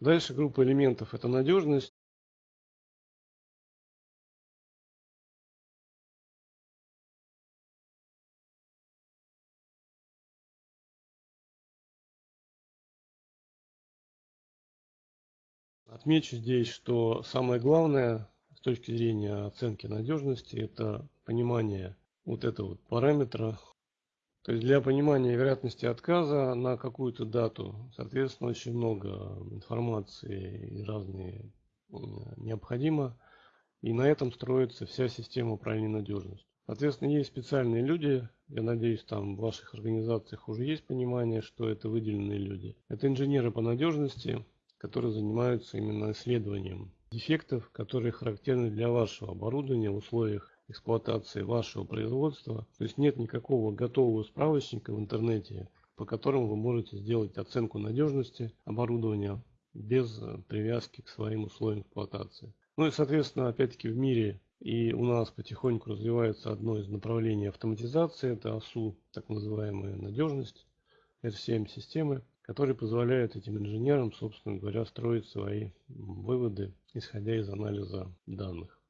Дальше группа элементов – это надежность. Отмечу здесь, что самое главное с точки зрения оценки надежности – это понимание вот этого вот параметра. То есть для понимания вероятности отказа на какую-то дату, соответственно, очень много информации и разные необходимо. И на этом строится вся система управления надежностью. Соответственно, есть специальные люди, я надеюсь, там в ваших организациях уже есть понимание, что это выделенные люди. Это инженеры по надежности, которые занимаются именно исследованием дефектов, которые характерны для вашего оборудования в условиях эксплуатации вашего производства. То есть нет никакого готового справочника в интернете, по которому вы можете сделать оценку надежности оборудования без привязки к своим условиям эксплуатации. Ну и соответственно опять-таки в мире и у нас потихоньку развивается одно из направлений автоматизации, это АСУ, так называемая надежность, R7 системы который позволяет этим инженерам, собственно говоря, строить свои выводы, исходя из анализа данных.